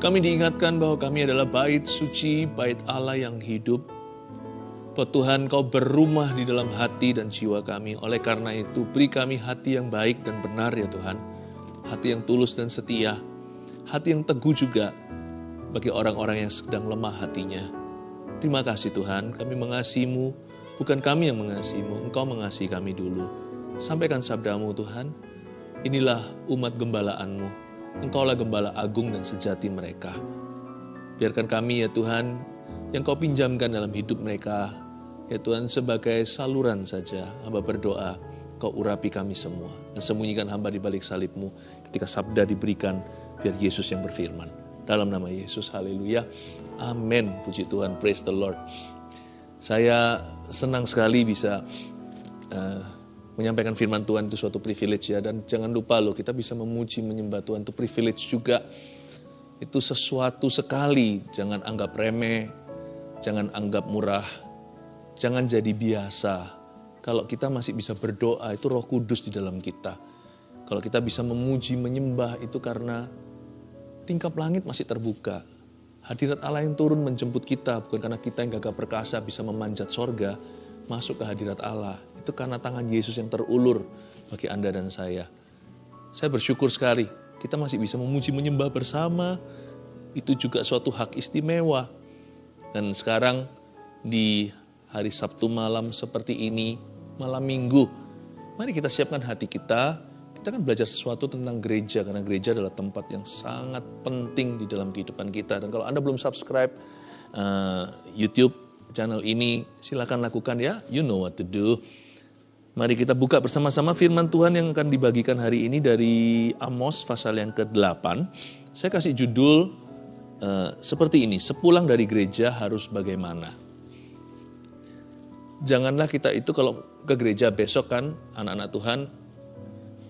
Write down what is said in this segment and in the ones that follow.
Kami diingatkan bahwa kami adalah bait suci, bait Allah yang hidup. Bahwa Tuhan kau berumah di dalam hati dan jiwa kami. Oleh karena itu beri kami hati yang baik dan benar ya Tuhan. Hati yang tulus dan setia. Hati yang teguh juga bagi orang-orang yang sedang lemah hatinya. Terima kasih Tuhan, kami mengasihimu, bukan kami yang mengasihimu, Engkau mengasihi kami dulu. Sampaikan sabdamu Tuhan, inilah umat gembalaanmu, Engkaulah gembala agung dan sejati mereka. Biarkan kami ya Tuhan, yang kau pinjamkan dalam hidup mereka, ya Tuhan sebagai saluran saja, hamba berdoa, kau urapi kami semua, dan sembunyikan hamba di balik salibmu ketika sabda diberikan, biar Yesus yang berfirman. Dalam nama Yesus, haleluya. Amin. Puji Tuhan, praise the Lord. Saya senang sekali bisa uh, menyampaikan firman Tuhan itu suatu privilege ya. Dan jangan lupa loh kita bisa memuji menyembah Tuhan itu privilege juga. Itu sesuatu sekali. Jangan anggap remeh jangan anggap murah jangan jadi biasa. Kalau kita masih bisa berdoa itu Roh Kudus di dalam kita. Kalau kita bisa memuji menyembah itu karena tingkap langit masih terbuka. Hadirat Allah yang turun menjemput kita bukan karena kita yang gagah perkasa bisa memanjat sorga masuk ke hadirat Allah itu karena tangan Yesus yang terulur bagi Anda dan saya. Saya bersyukur sekali kita masih bisa memuji menyembah bersama. Itu juga suatu hak istimewa. Dan sekarang di hari Sabtu malam seperti ini, malam minggu, mari kita siapkan hati kita. Kita kan belajar sesuatu tentang gereja, karena gereja adalah tempat yang sangat penting di dalam kehidupan kita. Dan kalau Anda belum subscribe uh, YouTube channel ini, silakan lakukan ya. You know what to do. Mari kita buka bersama-sama firman Tuhan yang akan dibagikan hari ini dari Amos pasal yang ke-8. Saya kasih judul uh, seperti ini, sepulang dari gereja harus bagaimana. Janganlah kita itu kalau ke gereja besok kan anak-anak Tuhan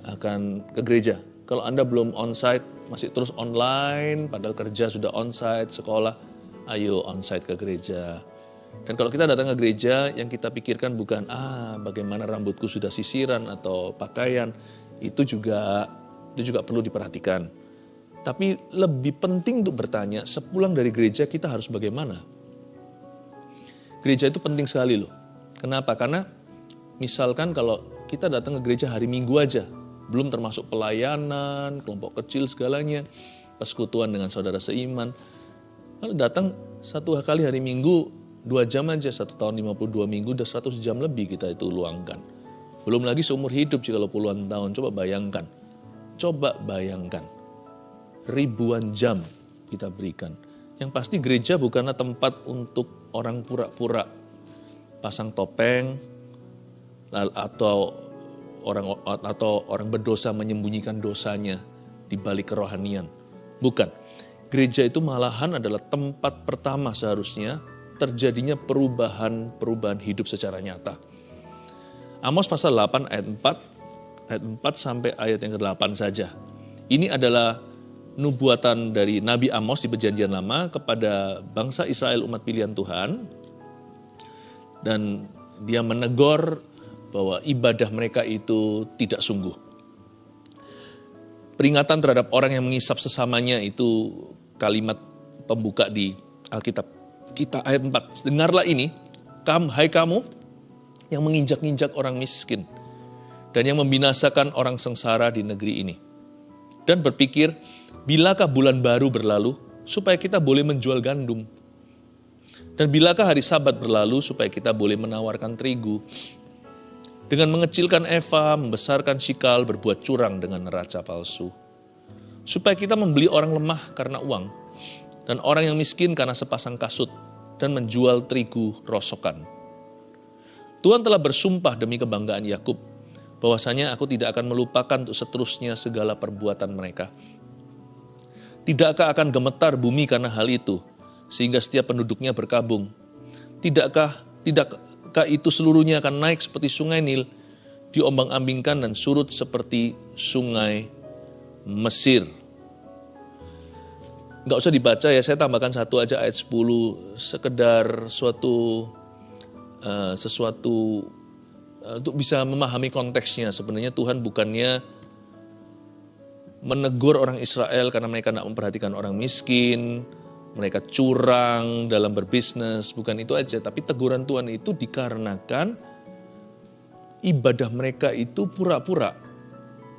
akan ke gereja. Kalau Anda belum onsite, masih terus online, padahal kerja sudah onsite, sekolah, ayo onsite ke gereja dan kalau kita datang ke gereja, yang kita pikirkan bukan, ah bagaimana rambutku sudah sisiran atau pakaian, itu juga itu juga perlu diperhatikan. Tapi lebih penting untuk bertanya, sepulang dari gereja kita harus bagaimana? Gereja itu penting sekali loh. Kenapa? Karena misalkan kalau kita datang ke gereja hari Minggu aja, belum termasuk pelayanan, kelompok kecil segalanya, persekutuan dengan saudara seiman. Kalau datang satu kali hari Minggu, Dua jam aja, satu tahun 52 minggu, udah 100 jam lebih kita itu luangkan. Belum lagi seumur hidup jika puluhan tahun, coba bayangkan. Coba bayangkan. Ribuan jam kita berikan. Yang pasti gereja bukanlah tempat untuk orang pura-pura pasang topeng atau orang atau orang berdosa menyembunyikan dosanya di balik kerohanian. Bukan. Gereja itu malahan adalah tempat pertama seharusnya terjadinya perubahan-perubahan hidup secara nyata. Amos pasal 8 ayat 4, ayat 4 sampai ayat yang ke-8 saja. Ini adalah nubuatan dari Nabi Amos di perjanjian lama kepada bangsa Israel umat pilihan Tuhan. Dan dia menegur bahwa ibadah mereka itu tidak sungguh. Peringatan terhadap orang yang mengisap sesamanya itu kalimat pembuka di Alkitab kita ayat 4. Dengarlah ini, kamu, hai kamu yang menginjak-injak orang miskin dan yang membinasakan orang sengsara di negeri ini. Dan berpikir, bilakah bulan baru berlalu supaya kita boleh menjual gandum? Dan bilakah hari sabat berlalu supaya kita boleh menawarkan terigu? Dengan mengecilkan Eva, membesarkan Shikal, berbuat curang dengan neraca palsu. Supaya kita membeli orang lemah karena uang, dan orang yang miskin karena sepasang kasut dan menjual terigu rosokan. Tuhan telah bersumpah demi kebanggaan Yakub bahwasanya aku tidak akan melupakan untuk seterusnya segala perbuatan mereka. Tidakkah akan gemetar bumi karena hal itu sehingga setiap penduduknya berkabung? Tidakkah tidakkah itu seluruhnya akan naik seperti sungai Nil, diombang-ambingkan dan surut seperti sungai Mesir? Nggak usah dibaca ya, saya tambahkan satu aja ayat 10, sekedar suatu uh, sesuatu uh, untuk bisa memahami konteksnya. Sebenarnya Tuhan bukannya menegur orang Israel karena mereka tidak memperhatikan orang miskin, mereka curang dalam berbisnis, bukan itu aja, tapi teguran Tuhan itu dikarenakan ibadah mereka itu pura-pura.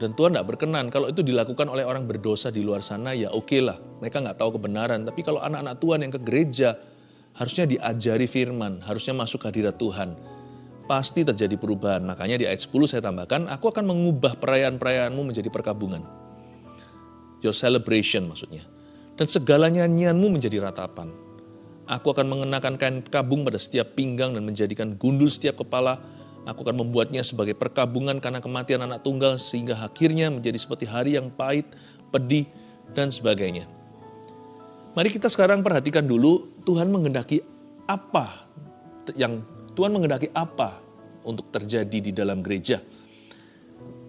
Dan Tuhan tidak berkenan kalau itu dilakukan oleh orang berdosa di luar sana ya oke okay lah. Mereka nggak tahu kebenaran. Tapi kalau anak-anak Tuhan yang ke gereja harusnya diajari firman, harusnya masuk hadirat Tuhan. Pasti terjadi perubahan. Makanya di ayat 10 saya tambahkan, aku akan mengubah perayaan-perayaanmu menjadi perkabungan your celebration maksudnya. Dan segala nyanyianmu menjadi ratapan. Aku akan mengenakan kain kabung pada setiap pinggang dan menjadikan gundul setiap kepala. Aku akan membuatnya sebagai perkabungan karena kematian anak tunggal sehingga akhirnya menjadi seperti hari yang pahit, pedih, dan sebagainya. Mari kita sekarang perhatikan dulu Tuhan mengendaki apa yang Tuhan mengendaki apa untuk terjadi di dalam gereja.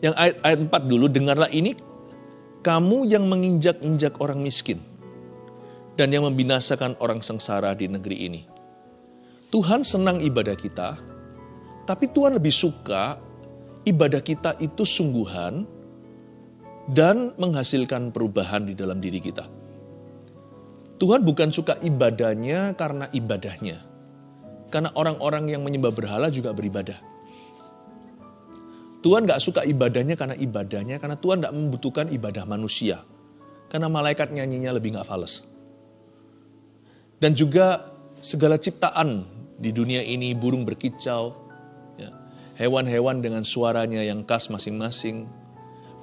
Yang ayat, ayat 4 dulu, dengarlah ini kamu yang menginjak-injak orang miskin dan yang membinasakan orang sengsara di negeri ini. Tuhan senang ibadah kita, tapi Tuhan lebih suka ibadah kita itu sungguhan dan menghasilkan perubahan di dalam diri kita. Tuhan bukan suka ibadahnya karena ibadahnya. Karena orang-orang yang menyembah berhala juga beribadah. Tuhan gak suka ibadahnya karena ibadahnya, karena Tuhan gak membutuhkan ibadah manusia. Karena malaikat nyanyinya lebih gak fales. Dan juga segala ciptaan di dunia ini, burung berkicau, hewan-hewan dengan suaranya yang khas masing-masing,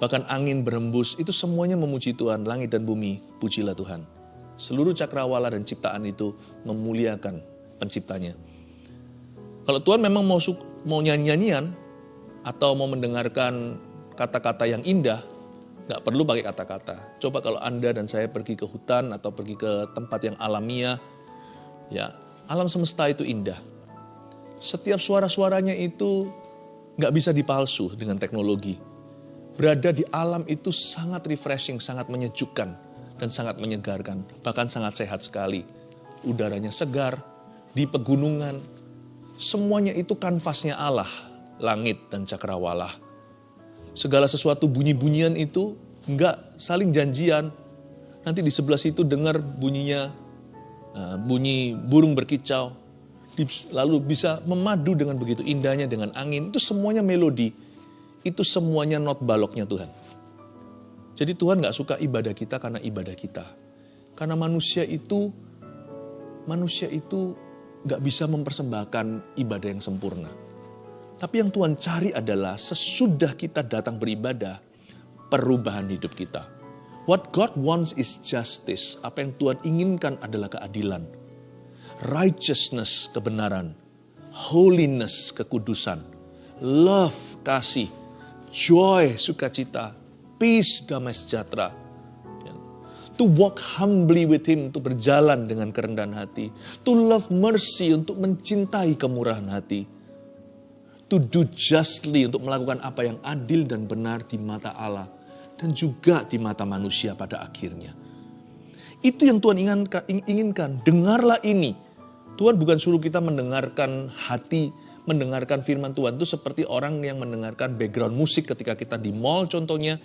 bahkan angin berembus, itu semuanya memuji Tuhan, langit dan bumi, pujilah Tuhan. Seluruh cakrawala dan ciptaan itu memuliakan penciptanya. Kalau Tuhan memang mau, mau nyanyi-nyanyian, atau mau mendengarkan kata-kata yang indah, nggak perlu pakai kata-kata. Coba kalau Anda dan saya pergi ke hutan atau pergi ke tempat yang alamiah, ya alam semesta itu indah. Setiap suara-suaranya itu nggak bisa dipalsu dengan teknologi. Berada di alam itu sangat refreshing, sangat menyejukkan, dan sangat menyegarkan. Bahkan sangat sehat sekali. Udaranya segar, di pegunungan, semuanya itu kanvasnya Allah langit dan cakrawala. Segala sesuatu bunyi-bunyian itu enggak saling janjian. Nanti di sebelah situ dengar bunyinya, uh, bunyi burung berkicau. Lalu bisa memadu dengan begitu indahnya dengan angin. Itu semuanya melodi. Itu semuanya not baloknya Tuhan. Jadi Tuhan nggak suka ibadah kita karena ibadah kita. Karena manusia itu, manusia itu nggak bisa mempersembahkan ibadah yang sempurna tapi yang Tuhan cari adalah sesudah kita datang beribadah, perubahan hidup kita. What God wants is justice. Apa yang Tuhan inginkan adalah keadilan. Righteousness, kebenaran. Holiness, kekudusan. Love, kasih. Joy, sukacita. Peace, damai sejahtera. Ya. To walk humbly with Him, untuk berjalan dengan kerendahan hati. To love mercy, untuk mencintai kemurahan hati to do justly, untuk melakukan apa yang adil dan benar di mata Allah dan juga di mata manusia pada akhirnya. Itu yang Tuhan inginkan, inginkan. Dengarlah ini. Tuhan bukan suruh kita mendengarkan hati, mendengarkan firman Tuhan itu seperti orang yang mendengarkan background musik ketika kita di mall contohnya.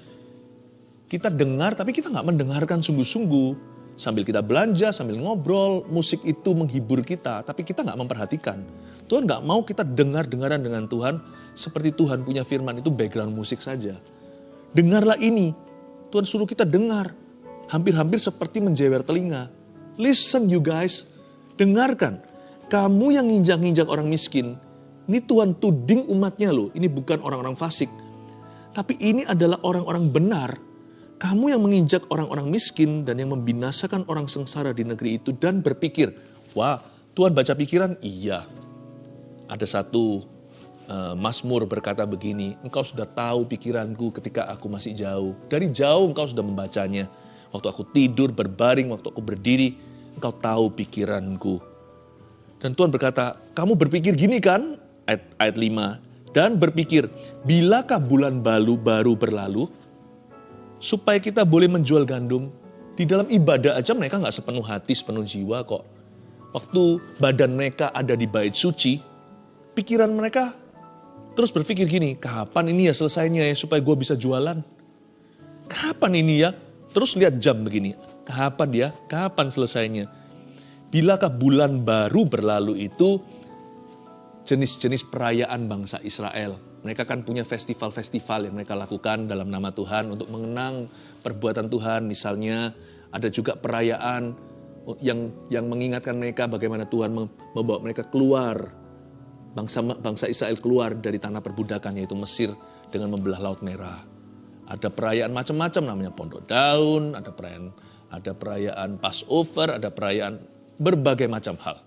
Kita dengar tapi kita nggak mendengarkan sungguh-sungguh. Sambil kita belanja, sambil ngobrol, musik itu menghibur kita, tapi kita nggak memperhatikan. Tuhan nggak mau kita dengar-dengaran dengan Tuhan seperti Tuhan punya firman itu background musik saja. Dengarlah ini. Tuhan suruh kita dengar. Hampir-hampir seperti menjewer telinga. Listen you guys. Dengarkan. Kamu yang nginjak-nginjak orang miskin. Ini Tuhan tuding umatnya loh. Ini bukan orang-orang fasik. Tapi ini adalah orang-orang benar. Kamu yang menginjak orang-orang miskin dan yang membinasakan orang sengsara di negeri itu dan berpikir, wah Tuhan baca pikiran? Iya, ada satu uh, Mazmur berkata begini, engkau sudah tahu pikiranku ketika aku masih jauh. Dari jauh engkau sudah membacanya. Waktu aku tidur, berbaring, waktu aku berdiri, engkau tahu pikiranku. Dan Tuhan berkata, kamu berpikir gini kan? Ayat, ayat 5. Dan berpikir, bilakah bulan balu baru berlalu? Supaya kita boleh menjual gandum. Di dalam ibadah aja mereka nggak sepenuh hati, sepenuh jiwa kok. Waktu badan mereka ada di bait suci, pikiran mereka terus berpikir gini, kapan ini ya selesainya ya supaya gue bisa jualan? Kapan ini ya? Terus lihat jam begini. Kapan ya? Kapan selesainya? Bilakah bulan baru berlalu itu jenis-jenis perayaan bangsa Israel. Mereka kan punya festival-festival yang mereka lakukan dalam nama Tuhan untuk mengenang perbuatan Tuhan. Misalnya ada juga perayaan yang yang mengingatkan mereka bagaimana Tuhan membawa mereka keluar bangsa bangsa Israel keluar dari tanah perbudakan yaitu Mesir dengan membelah Laut Merah. Ada perayaan macam-macam namanya pondok daun, ada perayaan ada perayaan Passover, ada perayaan berbagai macam hal.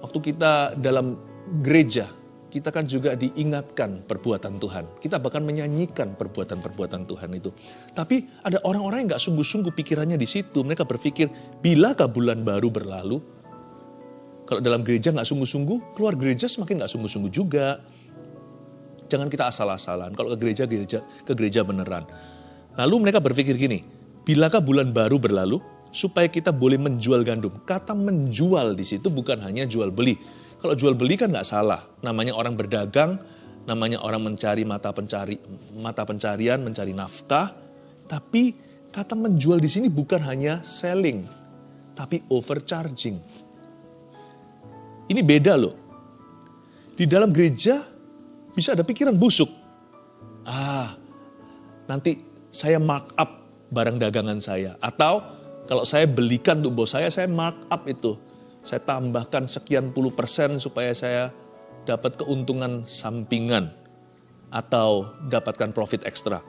Waktu kita dalam gereja, kita kan juga diingatkan perbuatan Tuhan. Kita bahkan menyanyikan perbuatan-perbuatan Tuhan itu. Tapi ada orang-orang yang gak sungguh-sungguh pikirannya di situ. Mereka berpikir, bilakah bulan baru berlalu? Kalau dalam gereja gak sungguh-sungguh, keluar gereja semakin gak sungguh-sungguh juga. Jangan kita asal-asalan. Kalau ke gereja, gereja ke gereja beneran. Lalu mereka berpikir gini, bilakah bulan baru berlalu? Supaya kita boleh menjual gandum. Kata menjual di situ bukan hanya jual beli kalau jual beli kan nggak salah. Namanya orang berdagang, namanya orang mencari mata pencari mata pencarian, mencari nafkah. Tapi kata menjual di sini bukan hanya selling, tapi overcharging. Ini beda loh. Di dalam gereja bisa ada pikiran busuk. Ah, nanti saya mark up barang dagangan saya. Atau kalau saya belikan untuk bos saya, saya mark up itu saya tambahkan sekian puluh persen supaya saya dapat keuntungan sampingan atau dapatkan profit ekstra.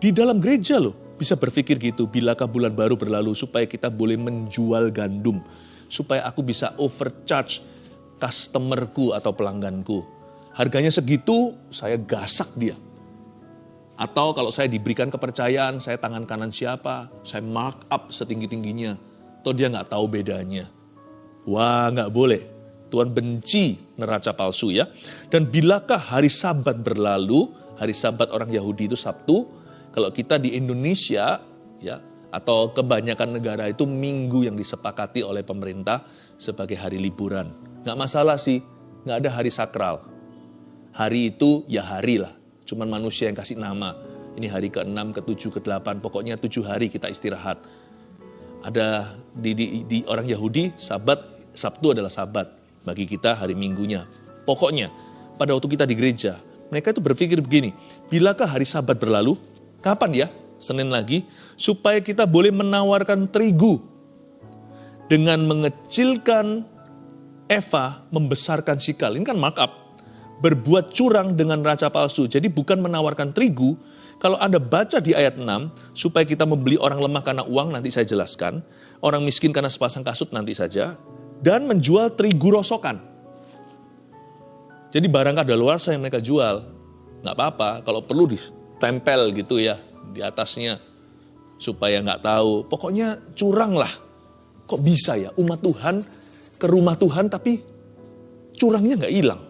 Di dalam gereja loh bisa berpikir gitu, bilakah bulan baru berlalu supaya kita boleh menjual gandum, supaya aku bisa overcharge customerku atau pelangganku. Harganya segitu, saya gasak dia. Atau kalau saya diberikan kepercayaan, saya tangan kanan siapa, saya mark up setinggi-tingginya. Atau dia nggak tahu bedanya. Wah, nggak boleh. Tuhan benci neraca palsu ya. Dan bilakah hari sabat berlalu, hari sabat orang Yahudi itu Sabtu, kalau kita di Indonesia ya atau kebanyakan negara itu minggu yang disepakati oleh pemerintah sebagai hari liburan. Nggak masalah sih, nggak ada hari sakral. Hari itu ya hari lah, cuman manusia yang kasih nama. Ini hari ke-6, ke-7, ke-8, pokoknya tujuh hari kita istirahat. Ada di, di, di orang Yahudi, sabat Sabtu adalah sabat bagi kita hari minggunya. Pokoknya, pada waktu kita di gereja, mereka itu berpikir begini, bilakah hari sabat berlalu? Kapan ya? Senin lagi, supaya kita boleh menawarkan terigu dengan mengecilkan Eva membesarkan sikal. Ini kan markup. Berbuat curang dengan raca palsu. Jadi bukan menawarkan terigu. Kalau Anda baca di ayat 6, supaya kita membeli orang lemah karena uang, nanti saya jelaskan. Orang miskin karena sepasang kasut, nanti saja dan menjual terigu rosokan. Jadi barang luar yang mereka jual, nggak apa-apa. Kalau perlu ditempel gitu ya di atasnya supaya nggak tahu. Pokoknya curang lah. Kok bisa ya umat Tuhan ke rumah Tuhan tapi curangnya nggak hilang.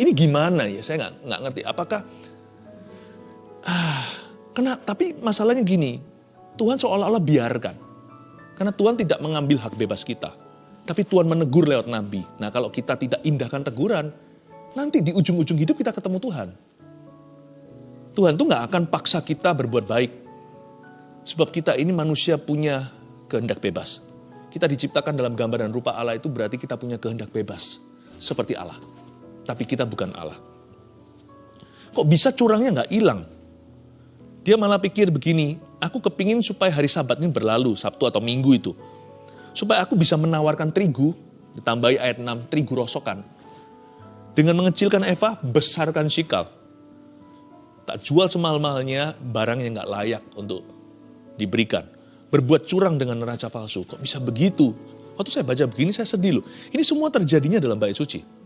Ini gimana ya? Saya nggak nggak ngerti. Apakah ah kena? Tapi masalahnya gini, Tuhan seolah-olah biarkan. Karena Tuhan tidak mengambil hak bebas kita. Tapi Tuhan menegur lewat nabi. Nah kalau kita tidak indahkan teguran, nanti di ujung-ujung hidup kita ketemu Tuhan. Tuhan tuh nggak akan paksa kita berbuat baik. Sebab kita ini manusia punya kehendak bebas. Kita diciptakan dalam gambar dan rupa Allah itu berarti kita punya kehendak bebas. Seperti Allah. Tapi kita bukan Allah. Kok bisa curangnya nggak hilang? Dia malah pikir begini, aku kepingin supaya hari sabat ini berlalu, Sabtu atau Minggu itu. Supaya aku bisa menawarkan terigu, ditambahi ayat 6, terigu rosokan. Dengan mengecilkan Eva, besarkan sikal. Tak jual semal-malnya barang yang gak layak untuk diberikan. Berbuat curang dengan neraca palsu. Kok bisa begitu? Waktu saya baca begini, saya sedih loh. Ini semua terjadinya dalam bait suci.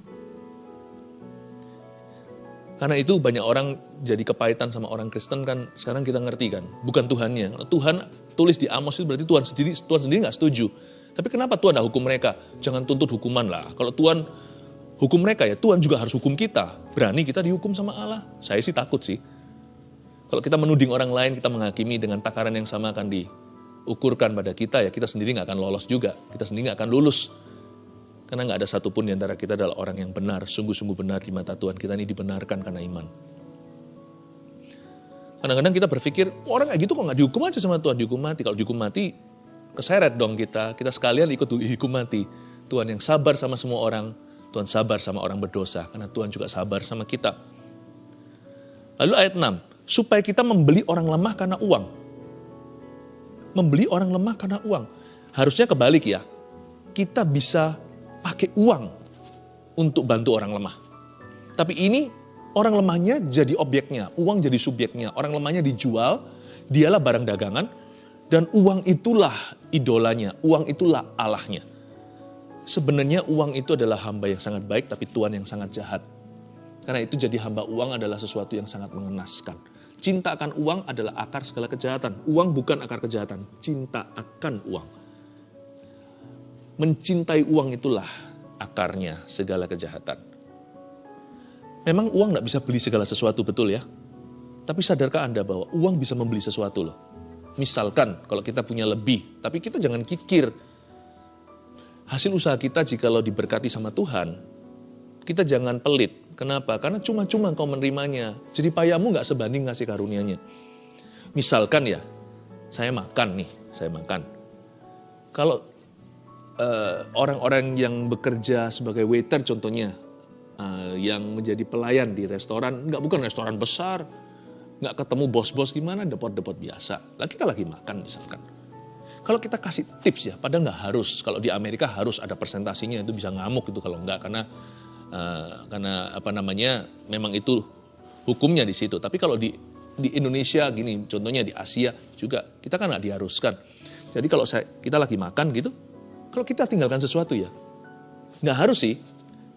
Karena itu banyak orang jadi kepahitan sama orang Kristen kan sekarang kita ngerti kan, bukan Tuhannya. Tuhan tulis di Amos itu berarti Tuhan sendiri Tuhan sendiri nggak setuju. Tapi kenapa Tuhan tidak hukum mereka? Jangan tuntut hukuman lah. Kalau Tuhan hukum mereka ya Tuhan juga harus hukum kita. Berani kita dihukum sama Allah? Saya sih takut sih. Kalau kita menuding orang lain, kita menghakimi dengan takaran yang sama akan diukurkan pada kita ya kita sendiri nggak akan lolos juga. Kita sendiri nggak akan lulus karena nggak ada satupun di antara kita adalah orang yang benar, sungguh-sungguh benar di mata Tuhan. Kita ini dibenarkan karena iman. Kadang-kadang kita berpikir, orang kayak gitu kok nggak dihukum aja sama Tuhan, dihukum mati. Kalau dihukum mati, keseret dong kita. Kita sekalian ikut dihukum mati. Tuhan yang sabar sama semua orang, Tuhan sabar sama orang berdosa. Karena Tuhan juga sabar sama kita. Lalu ayat 6, supaya kita membeli orang lemah karena uang. Membeli orang lemah karena uang. Harusnya kebalik ya. Kita bisa pakai uang untuk bantu orang lemah. Tapi ini orang lemahnya jadi objeknya, uang jadi subjeknya. Orang lemahnya dijual, dialah barang dagangan, dan uang itulah idolanya, uang itulah Allahnya. Sebenarnya uang itu adalah hamba yang sangat baik, tapi Tuhan yang sangat jahat. Karena itu jadi hamba uang adalah sesuatu yang sangat mengenaskan. Cinta akan uang adalah akar segala kejahatan. Uang bukan akar kejahatan, cinta akan uang. Mencintai uang itulah akarnya segala kejahatan. Memang uang tidak bisa beli segala sesuatu, betul ya? Tapi sadarkah Anda bahwa uang bisa membeli sesuatu loh? Misalkan kalau kita punya lebih, tapi kita jangan kikir. Hasil usaha kita jika lo diberkati sama Tuhan, kita jangan pelit. Kenapa? Karena cuma-cuma kau menerimanya. Jadi payamu nggak sebanding ngasih karunianya. Misalkan ya, saya makan nih, saya makan. Kalau uh, orang-orang yang bekerja sebagai waiter contohnya, uh, yang menjadi pelayan di restoran, nggak bukan restoran besar, nggak ketemu bos-bos gimana, depot-depot biasa. Lah kita lagi makan misalkan. Kalau kita kasih tips ya, padahal nggak harus. Kalau di Amerika harus ada presentasinya itu bisa ngamuk itu kalau nggak karena uh, karena apa namanya memang itu hukumnya di situ. Tapi kalau di di Indonesia gini, contohnya di Asia juga kita kan nggak diharuskan. Jadi kalau saya kita lagi makan gitu, kalau kita tinggalkan sesuatu ya, nggak harus sih.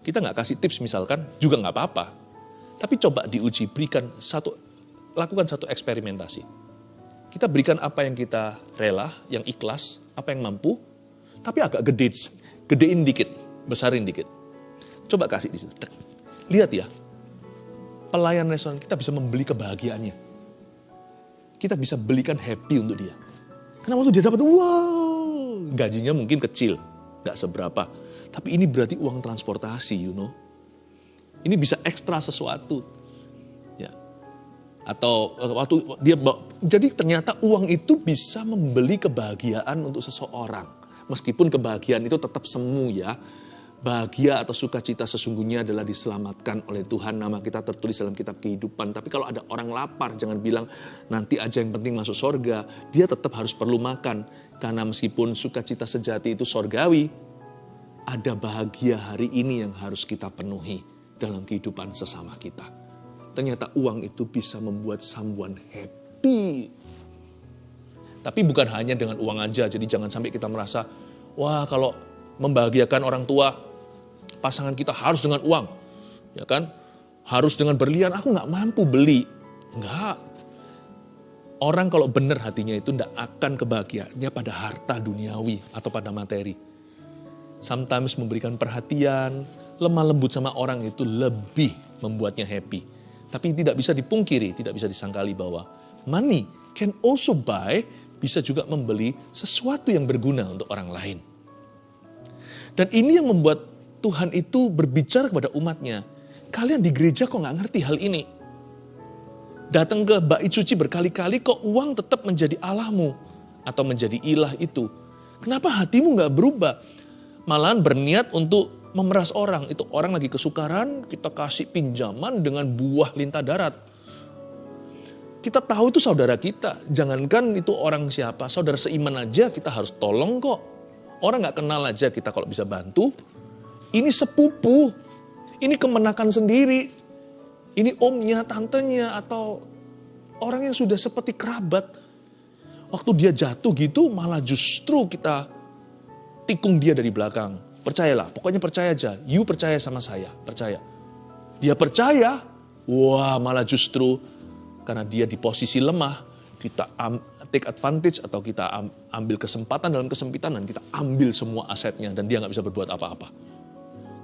Kita nggak kasih tips misalkan, juga nggak apa-apa. Tapi coba diuji, berikan satu, lakukan satu eksperimentasi. Kita berikan apa yang kita rela, yang ikhlas, apa yang mampu, tapi agak gede, gedein dikit, besarin dikit. Coba kasih di situ. Lihat ya, pelayan restoran kita bisa membeli kebahagiaannya. Kita bisa belikan happy untuk dia. Karena waktu dia dapat, wow, gajinya mungkin kecil, nggak seberapa tapi ini berarti uang transportasi, you know. Ini bisa ekstra sesuatu. Ya. Atau waktu dia jadi ternyata uang itu bisa membeli kebahagiaan untuk seseorang. Meskipun kebahagiaan itu tetap semu ya. Bahagia atau sukacita sesungguhnya adalah diselamatkan oleh Tuhan. Nama kita tertulis dalam kitab kehidupan. Tapi kalau ada orang lapar, jangan bilang nanti aja yang penting masuk sorga. Dia tetap harus perlu makan. Karena meskipun sukacita sejati itu sorgawi, ada bahagia hari ini yang harus kita penuhi dalam kehidupan sesama kita. Ternyata uang itu bisa membuat someone happy. Tapi bukan hanya dengan uang aja, jadi jangan sampai kita merasa, wah kalau membahagiakan orang tua, pasangan kita harus dengan uang. Ya kan? Harus dengan berlian, aku nggak mampu beli. Enggak. Orang kalau benar hatinya itu tidak akan kebahagiaannya pada harta duniawi atau pada materi sometimes memberikan perhatian, lemah lembut sama orang itu lebih membuatnya happy. Tapi tidak bisa dipungkiri, tidak bisa disangkali bahwa money can also buy, bisa juga membeli sesuatu yang berguna untuk orang lain. Dan ini yang membuat Tuhan itu berbicara kepada umatnya. Kalian di gereja kok nggak ngerti hal ini? Datang ke bait suci berkali-kali kok uang tetap menjadi Allahmu atau menjadi ilah itu. Kenapa hatimu nggak berubah? malahan berniat untuk memeras orang. Itu orang lagi kesukaran, kita kasih pinjaman dengan buah lintah darat. Kita tahu itu saudara kita, jangankan itu orang siapa, saudara seiman aja kita harus tolong kok. Orang gak kenal aja kita kalau bisa bantu. Ini sepupu, ini kemenakan sendiri, ini omnya, tantenya, atau orang yang sudah seperti kerabat. Waktu dia jatuh gitu malah justru kita tikung dia dari belakang. Percayalah, pokoknya percaya aja. You percaya sama saya, percaya. Dia percaya, wah malah justru karena dia di posisi lemah, kita take advantage atau kita ambil kesempatan dalam kesempitan dan kita ambil semua asetnya dan dia nggak bisa berbuat apa-apa.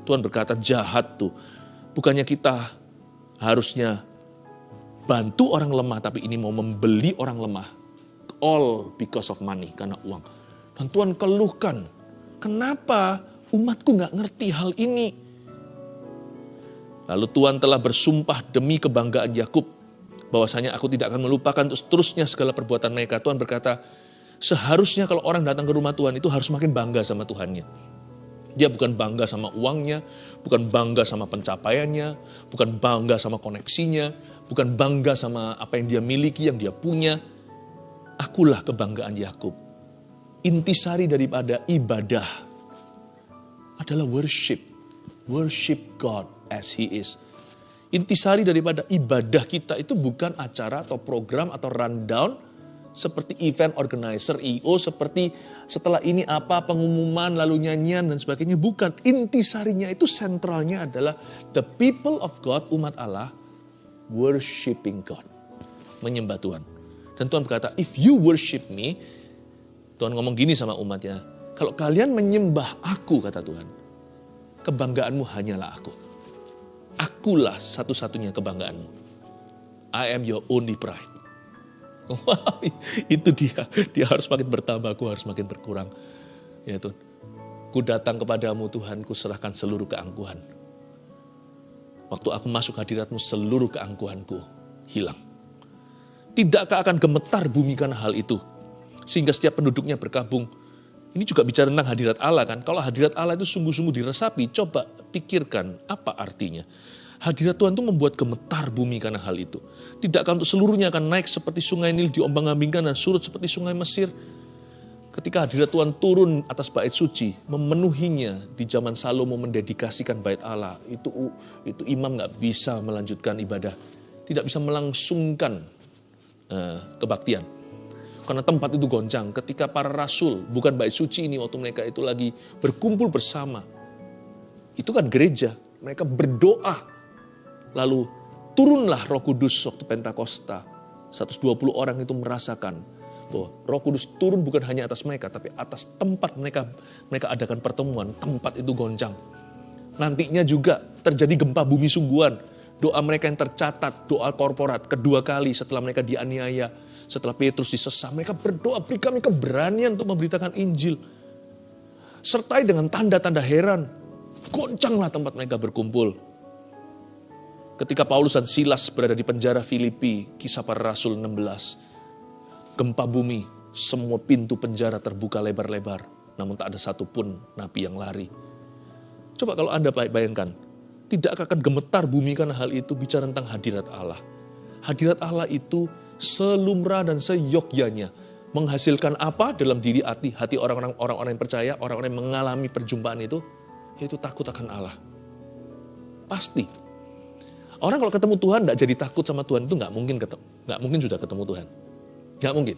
Tuhan berkata jahat tuh. Bukannya kita harusnya bantu orang lemah, tapi ini mau membeli orang lemah. All because of money, karena uang. Dan Tuhan keluhkan Kenapa umatku nggak ngerti hal ini? Lalu Tuhan telah bersumpah demi kebanggaan Yakub. bahwasanya aku tidak akan melupakan untuk seterusnya segala perbuatan mereka. Tuhan berkata, seharusnya kalau orang datang ke rumah Tuhan itu harus makin bangga sama Tuhannya. Dia bukan bangga sama uangnya, bukan bangga sama pencapaiannya, bukan bangga sama koneksinya, bukan bangga sama apa yang dia miliki, yang dia punya. Akulah kebanggaan Yakub. Intisari daripada ibadah adalah worship. Worship God as He is. Intisari daripada ibadah kita itu bukan acara atau program atau rundown, seperti event organizer, IO, seperti setelah ini apa pengumuman, lalu nyanyian dan sebagainya. Bukan, intisarinya itu sentralnya adalah the people of God, umat Allah, worshiping God. Menyembah Tuhan. Dan Tuhan berkata, if you worship me, Tuhan ngomong gini sama umatnya, kalau kalian menyembah aku, kata Tuhan, kebanggaanmu hanyalah aku. Akulah satu-satunya kebanggaanmu. I am your only pride. Wah, itu dia. Dia harus makin bertambah, aku harus makin berkurang. Ya Tuhan, ku datang kepadamu Tuhan, ku serahkan seluruh keangkuhan. Waktu aku masuk hadiratmu, seluruh keangkuhanku hilang. Tidakkah akan gemetar bumi karena hal itu? Sehingga setiap penduduknya berkabung. Ini juga bicara tentang hadirat Allah kan. Kalau hadirat Allah itu sungguh-sungguh diresapi, coba pikirkan apa artinya. Hadirat Tuhan itu membuat gemetar bumi karena hal itu. Tidakkah untuk seluruhnya akan naik seperti sungai Nil diombang-ambingkan dan surut seperti sungai Mesir? Ketika hadirat Tuhan turun atas bait suci, memenuhinya di zaman Salomo mendedikasikan bait Allah, itu itu imam nggak bisa melanjutkan ibadah, tidak bisa melangsungkan uh, kebaktian. Karena tempat itu goncang. Ketika para rasul, bukan bait suci ini waktu mereka itu lagi berkumpul bersama. Itu kan gereja. Mereka berdoa Lalu turunlah roh kudus waktu Pentakosta. 120 orang itu merasakan bahwa roh kudus turun bukan hanya atas mereka, tapi atas tempat mereka mereka adakan pertemuan, tempat itu goncang. Nantinya juga terjadi gempa bumi sungguhan. Doa mereka yang tercatat, doa korporat kedua kali setelah mereka dianiaya, setelah Petrus disesah, mereka berdoa, beri kami keberanian untuk memberitakan Injil. Sertai dengan tanda-tanda heran, goncanglah tempat mereka berkumpul. Ketika Paulus dan Silas berada di penjara Filipi, kisah para rasul 16. Gempa bumi, semua pintu penjara terbuka lebar-lebar, namun tak ada satupun napi yang lari. Coba kalau Anda bayangkan, tidak akan gemetar bumi karena hal itu bicara tentang hadirat Allah. Hadirat Allah itu selumrah dan seyogyanya menghasilkan apa dalam diri hati hati orang-orang orang-orang yang percaya, orang-orang yang mengalami perjumpaan itu, yaitu takut akan Allah. Pasti Orang kalau ketemu Tuhan tidak jadi takut sama Tuhan itu nggak mungkin ketemu, nggak mungkin sudah ketemu Tuhan, nggak mungkin.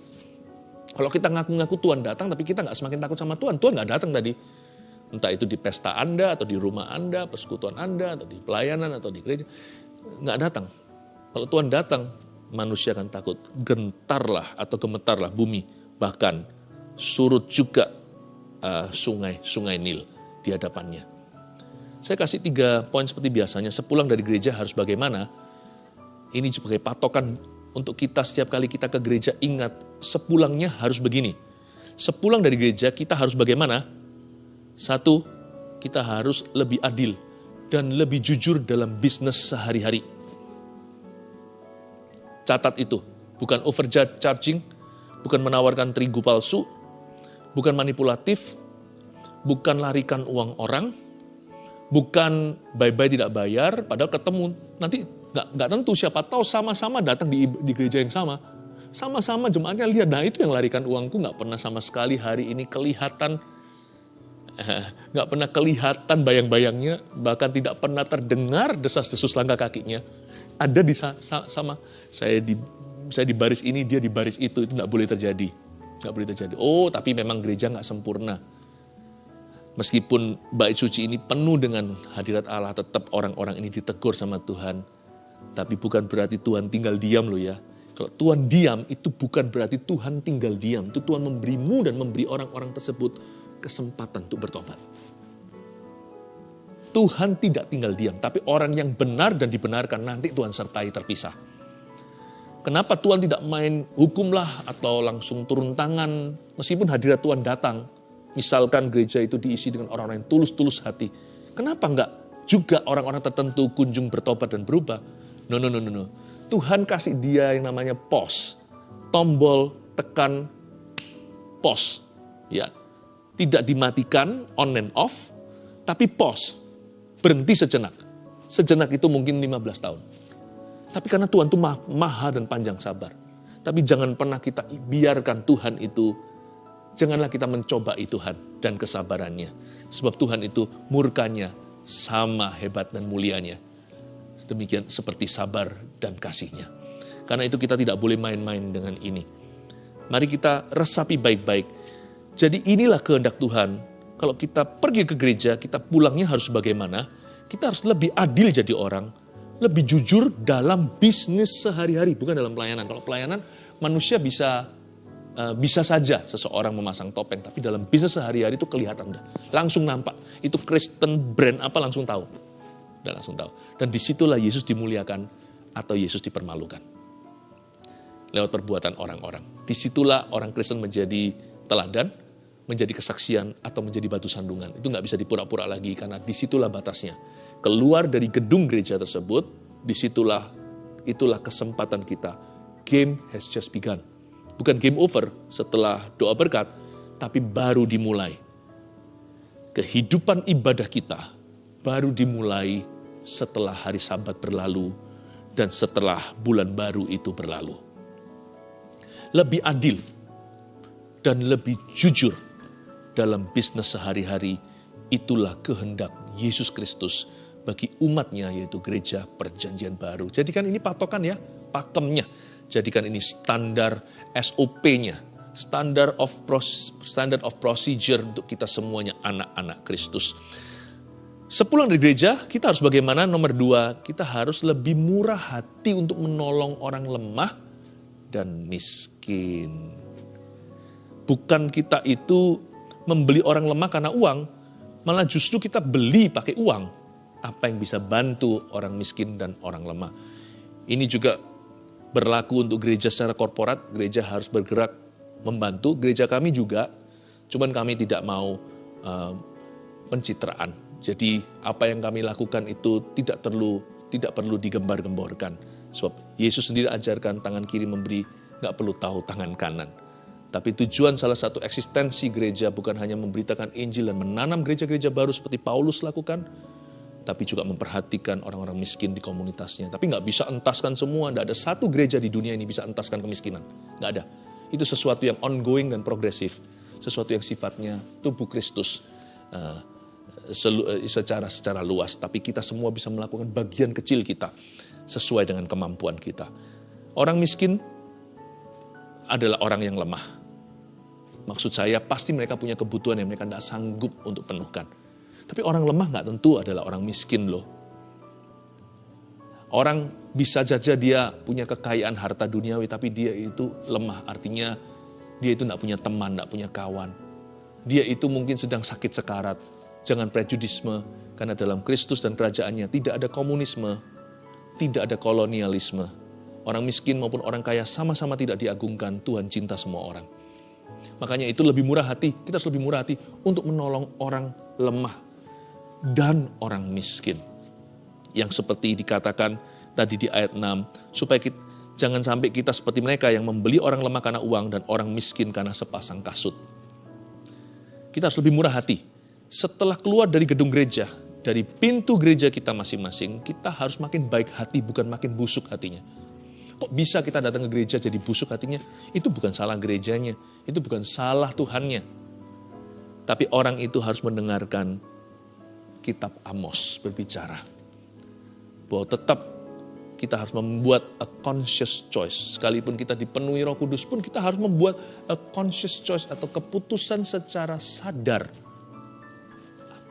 Kalau kita ngaku-ngaku Tuhan datang tapi kita nggak semakin takut sama Tuhan, Tuhan nggak datang tadi. Entah itu di pesta Anda atau di rumah Anda, persekutuan Anda atau di pelayanan atau di gereja, nggak datang. Kalau Tuhan datang, manusia akan takut. Gentarlah atau gemetarlah bumi, bahkan surut juga uh, sungai sungai Nil di hadapannya. Saya kasih tiga poin seperti biasanya. Sepulang dari gereja harus bagaimana? Ini sebagai patokan untuk kita setiap kali kita ke gereja ingat sepulangnya harus begini. Sepulang dari gereja kita harus bagaimana? Satu, kita harus lebih adil dan lebih jujur dalam bisnis sehari-hari. Catat itu, bukan overcharging, bukan menawarkan terigu palsu, bukan manipulatif, bukan larikan uang orang, bukan bye-bye tidak bayar, padahal ketemu. Nanti nggak nggak tentu siapa tahu sama-sama datang di, di gereja yang sama, sama-sama jemaatnya lihat, nah itu yang larikan uangku. Nggak pernah sama sekali hari ini kelihatan nggak pernah kelihatan bayang-bayangnya, bahkan tidak pernah terdengar desas-desus langkah kakinya. Ada di sa sama. Saya di saya di baris ini, dia di baris itu, itu nggak boleh terjadi, nggak boleh terjadi. Oh, tapi memang gereja nggak sempurna Meskipun bait suci ini penuh dengan hadirat Allah, tetap orang-orang ini ditegur sama Tuhan. Tapi bukan berarti Tuhan tinggal diam loh ya. Kalau Tuhan diam, itu bukan berarti Tuhan tinggal diam. Itu Tuhan memberimu dan memberi orang-orang tersebut kesempatan untuk bertobat. Tuhan tidak tinggal diam, tapi orang yang benar dan dibenarkan nanti Tuhan sertai terpisah. Kenapa Tuhan tidak main hukumlah atau langsung turun tangan meskipun hadirat Tuhan datang, Misalkan gereja itu diisi dengan orang-orang yang tulus-tulus hati. Kenapa enggak juga orang-orang tertentu kunjung bertobat dan berubah? No, no, no, no, no. Tuhan kasih dia yang namanya pos. Tombol tekan pos. Ya. Tidak dimatikan on and off, tapi pos. Berhenti sejenak. Sejenak itu mungkin 15 tahun. Tapi karena Tuhan itu maha dan panjang sabar. Tapi jangan pernah kita biarkan Tuhan itu, janganlah kita mencobai Tuhan dan kesabarannya. Sebab Tuhan itu murkanya sama hebat dan mulianya. Demikian seperti sabar dan kasihnya. Karena itu kita tidak boleh main-main dengan ini. Mari kita resapi baik-baik. Jadi inilah kehendak Tuhan. Kalau kita pergi ke gereja, kita pulangnya harus bagaimana? Kita harus lebih adil jadi orang, lebih jujur dalam bisnis sehari-hari, bukan dalam pelayanan. Kalau pelayanan, manusia bisa bisa saja seseorang memasang topeng, tapi dalam bisnis sehari-hari itu kelihatan dah, langsung nampak. Itu Kristen brand apa langsung tahu, udah langsung tahu. Dan di situlah Yesus dimuliakan atau Yesus dipermalukan lewat perbuatan orang-orang. Di situlah orang Kristen menjadi teladan, menjadi kesaksian, atau menjadi batu sandungan. Itu nggak bisa dipura-pura lagi, karena di situlah batasnya. Keluar dari gedung gereja tersebut, di situlah itulah kesempatan kita. Game has just begun. Bukan game over setelah doa berkat, tapi baru dimulai. Kehidupan ibadah kita baru dimulai setelah hari sabat berlalu dan setelah bulan baru itu berlalu lebih adil, dan lebih jujur dalam bisnis sehari-hari. Itulah kehendak Yesus Kristus bagi umatnya yaitu gereja perjanjian baru. Jadikan ini patokan ya, pakemnya. Jadikan ini standar SOP-nya, standar of standard of procedure untuk kita semuanya anak-anak Kristus. Sepulang dari gereja, kita harus bagaimana? Nomor dua, kita harus lebih murah hati untuk menolong orang lemah dan miskin. Bukan kita itu membeli orang lemah karena uang, malah justru kita beli pakai uang. Apa yang bisa bantu orang miskin dan orang lemah. Ini juga berlaku untuk gereja secara korporat, gereja harus bergerak membantu, gereja kami juga, cuman kami tidak mau uh, pencitraan. Jadi apa yang kami lakukan itu tidak perlu tidak perlu digembar-gemborkan Sebab Yesus sendiri ajarkan tangan kiri memberi, nggak perlu tahu tangan kanan. Tapi tujuan salah satu eksistensi gereja bukan hanya memberitakan Injil dan menanam gereja-gereja baru seperti Paulus lakukan, tapi juga memperhatikan orang-orang miskin di komunitasnya. Tapi nggak bisa entaskan semua, nggak ada satu gereja di dunia ini bisa entaskan kemiskinan. Nggak ada. Itu sesuatu yang ongoing dan progresif. Sesuatu yang sifatnya tubuh Kristus uh, secara secara luas. Tapi kita semua bisa melakukan bagian kecil kita sesuai dengan kemampuan kita. Orang miskin adalah orang yang lemah. Maksud saya pasti mereka punya kebutuhan yang mereka tidak sanggup untuk penuhkan. Tapi orang lemah nggak tentu adalah orang miskin loh. Orang bisa saja dia punya kekayaan harta duniawi, tapi dia itu lemah. Artinya dia itu tidak punya teman, tidak punya kawan. Dia itu mungkin sedang sakit sekarat. Jangan prejudisme, karena dalam Kristus dan kerajaannya tidak ada komunisme, tidak ada kolonialisme. Orang miskin maupun orang kaya sama-sama tidak diagungkan. Tuhan cinta semua orang. Makanya itu lebih murah hati. Kita harus lebih murah hati untuk menolong orang lemah dan orang miskin. Yang seperti dikatakan tadi di ayat 6, supaya kita, jangan sampai kita seperti mereka yang membeli orang lemah karena uang dan orang miskin karena sepasang kasut. Kita harus lebih murah hati. Setelah keluar dari gedung gereja, dari pintu gereja kita masing-masing, kita harus makin baik hati, bukan makin busuk hatinya. Kok bisa kita datang ke gereja jadi busuk hatinya? Itu bukan salah gerejanya, itu bukan salah Tuhannya. Tapi orang itu harus mendengarkan kitab Amos berbicara. Bahwa tetap kita harus membuat a conscious choice. Sekalipun kita dipenuhi roh kudus pun kita harus membuat a conscious choice atau keputusan secara sadar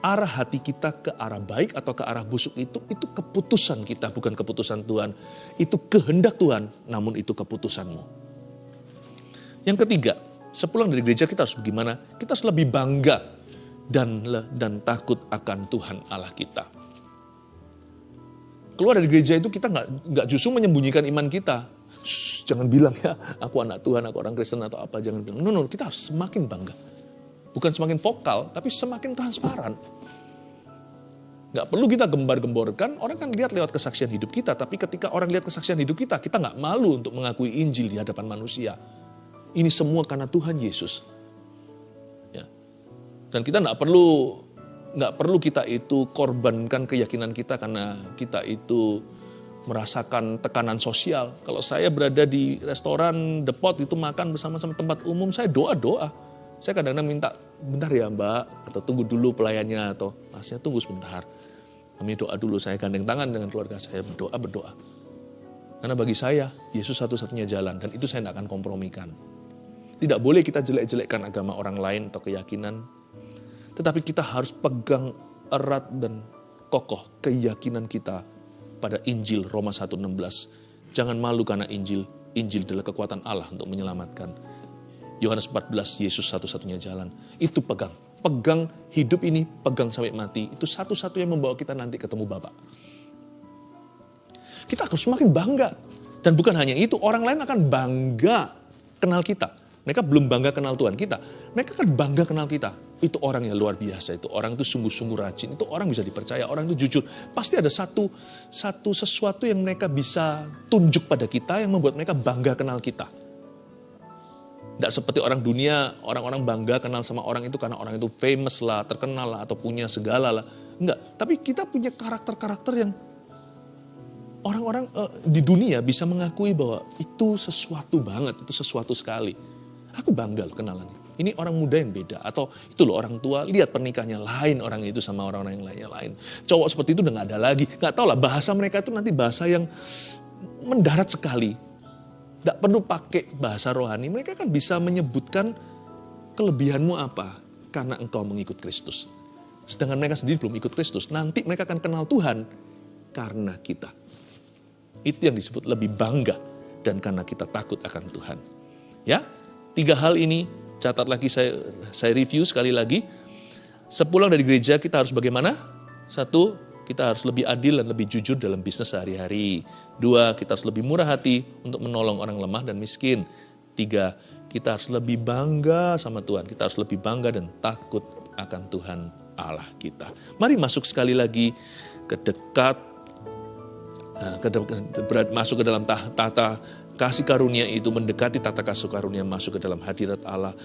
arah hati kita ke arah baik atau ke arah busuk itu, itu keputusan kita, bukan keputusan Tuhan. Itu kehendak Tuhan, namun itu keputusanmu. Yang ketiga, sepulang dari gereja kita harus bagaimana? Kita harus lebih bangga dan dan takut akan Tuhan Allah kita. Keluar dari gereja itu kita nggak nggak justru menyembunyikan iman kita. Shh, jangan bilang ya, aku anak Tuhan, aku orang Kristen atau apa. Jangan bilang. No, no, kita harus semakin bangga bukan semakin vokal, tapi semakin transparan. Nggak perlu kita gembar-gemborkan, orang kan lihat lewat kesaksian hidup kita. Tapi ketika orang lihat kesaksian hidup kita, kita nggak malu untuk mengakui Injil di hadapan manusia. Ini semua karena Tuhan Yesus. Dan kita nggak perlu nggak perlu kita itu korbankan keyakinan kita karena kita itu merasakan tekanan sosial. Kalau saya berada di restoran The Pot itu makan bersama-sama tempat umum, saya doa-doa. Saya kadang-kadang minta, bentar ya mbak, atau tunggu dulu pelayannya, atau masnya tunggu sebentar. Kami doa dulu, saya gandeng tangan dengan keluarga saya, berdoa, berdoa. Karena bagi saya, Yesus satu-satunya jalan, dan itu saya tidak akan kompromikan. Tidak boleh kita jelek-jelekkan agama orang lain atau keyakinan, tetapi kita harus pegang erat dan kokoh keyakinan kita pada Injil Roma 1.16. Jangan malu karena Injil. Injil adalah kekuatan Allah untuk menyelamatkan. Yohanes 14, Yesus satu-satunya jalan. Itu pegang pegang hidup ini, pegang sampai mati. Itu satu-satu yang membawa kita nanti ketemu Bapak. Kita harus semakin bangga. Dan bukan hanya itu, orang lain akan bangga kenal kita. Mereka belum bangga kenal Tuhan kita. Mereka akan bangga kenal kita. Itu orang yang luar biasa. Itu orang itu sungguh-sungguh rajin. Itu orang bisa dipercaya. Orang itu jujur. Pasti ada satu satu sesuatu yang mereka bisa tunjuk pada kita yang membuat mereka bangga kenal kita. Tidak seperti orang dunia, orang-orang bangga kenal sama orang itu karena orang itu famous lah, terkenal lah, atau punya segala lah. Enggak, tapi kita punya karakter-karakter yang orang-orang uh, di dunia bisa mengakui bahwa itu sesuatu banget, itu sesuatu sekali. Aku bangga loh kenalannya. Ini orang muda yang beda. Atau itu loh orang tua, lihat pernikahannya lain orang itu sama orang-orang yang lainnya lain. Cowok seperti itu udah gak ada lagi. Gak tau lah bahasa mereka itu nanti bahasa yang mendarat sekali tidak perlu pakai bahasa rohani, mereka kan bisa menyebutkan kelebihanmu apa karena engkau mengikut Kristus. Sedangkan mereka sendiri belum ikut Kristus, nanti mereka akan kenal Tuhan karena kita. Itu yang disebut lebih bangga dan karena kita takut akan Tuhan. Ya, tiga hal ini catat lagi saya saya review sekali lagi. Sepulang dari gereja kita harus bagaimana? Satu, kita harus lebih adil dan lebih jujur dalam bisnis sehari-hari. Dua, kita harus lebih murah hati untuk menolong orang lemah dan miskin. Tiga, kita harus lebih bangga sama Tuhan. Kita harus lebih bangga dan takut akan Tuhan Allah kita. Mari masuk sekali lagi ke dekat, eh, ke, masuk ke dalam tata kasih karunia itu mendekati tata kasih karunia masuk ke dalam hadirat Allah.